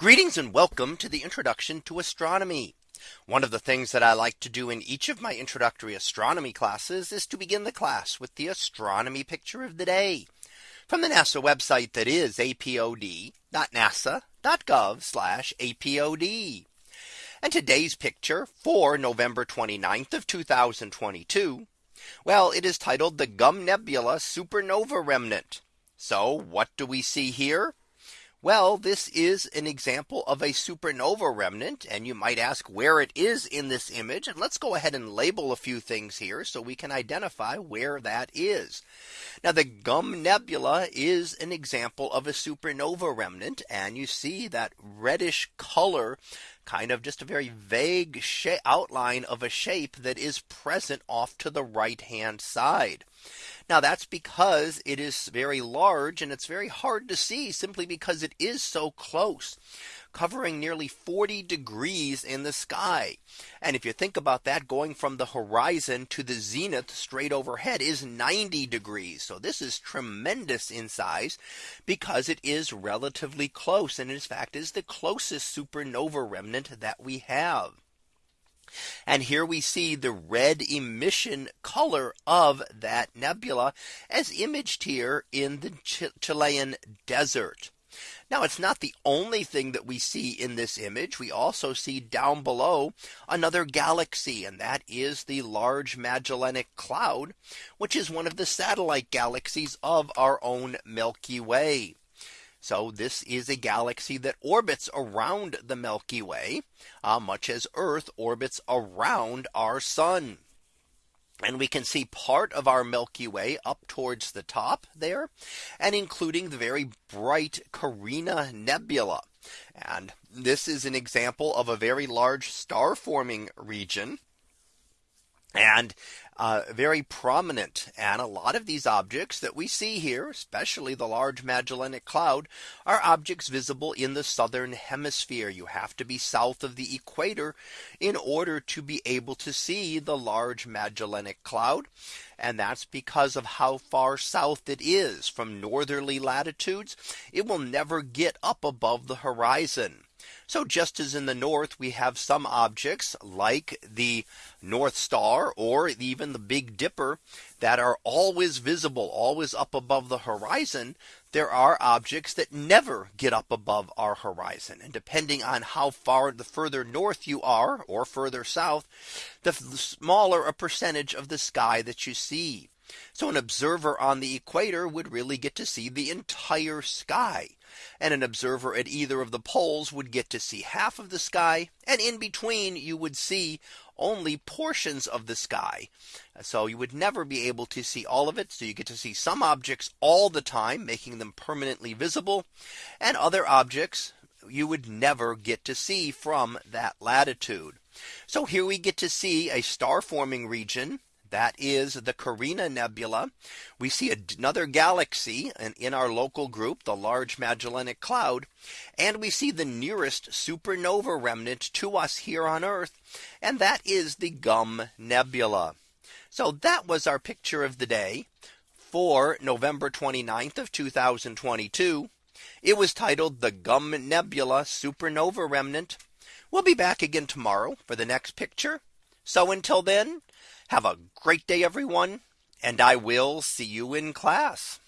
Greetings and welcome to the introduction to astronomy. One of the things that I like to do in each of my introductory astronomy classes is to begin the class with the astronomy picture of the day from the NASA website that is apod.nasa.gov apod. And today's picture for November 29th of 2022. Well, it is titled the Gum Nebula Supernova Remnant. So what do we see here? Well, this is an example of a supernova remnant. And you might ask where it is in this image. And let's go ahead and label a few things here so we can identify where that is. Now the Gum Nebula is an example of a supernova remnant. And you see that reddish color kind of just a very vague outline of a shape that is present off to the right hand side. Now that's because it is very large and it's very hard to see simply because it is so close covering nearly 40 degrees in the sky. And if you think about that going from the horizon to the zenith straight overhead is 90 degrees. So this is tremendous in size because it is relatively close and in fact is the closest supernova remnant that we have. And here we see the red emission color of that nebula as imaged here in the Chilean desert. Now it's not the only thing that we see in this image. We also see down below another galaxy and that is the Large Magellanic Cloud, which is one of the satellite galaxies of our own Milky Way. So this is a galaxy that orbits around the Milky Way, uh, much as Earth orbits around our sun. And we can see part of our Milky Way up towards the top there and including the very bright Carina Nebula. And this is an example of a very large star forming region. And uh, very prominent. And a lot of these objects that we see here, especially the Large Magellanic Cloud, are objects visible in the southern hemisphere. You have to be south of the equator in order to be able to see the Large Magellanic Cloud. And that's because of how far south it is from northerly latitudes. It will never get up above the horizon. So just as in the north we have some objects like the North Star or even the Big Dipper that are always visible always up above the horizon. There are objects that never get up above our horizon. And depending on how far the further north you are or further south, the smaller a percentage of the sky that you see. So an observer on the equator would really get to see the entire sky. And an observer at either of the poles would get to see half of the sky. And in between you would see only portions of the sky. So you would never be able to see all of it. So you get to see some objects all the time, making them permanently visible. And other objects you would never get to see from that latitude. So here we get to see a star forming region that is the Carina Nebula. We see another galaxy in our local group, the Large Magellanic Cloud. And we see the nearest supernova remnant to us here on Earth. And that is the Gum Nebula. So that was our picture of the day for November 29th of 2022. It was titled the Gum Nebula Supernova Remnant. We'll be back again tomorrow for the next picture. So until then, have a great day, everyone, and I will see you in class.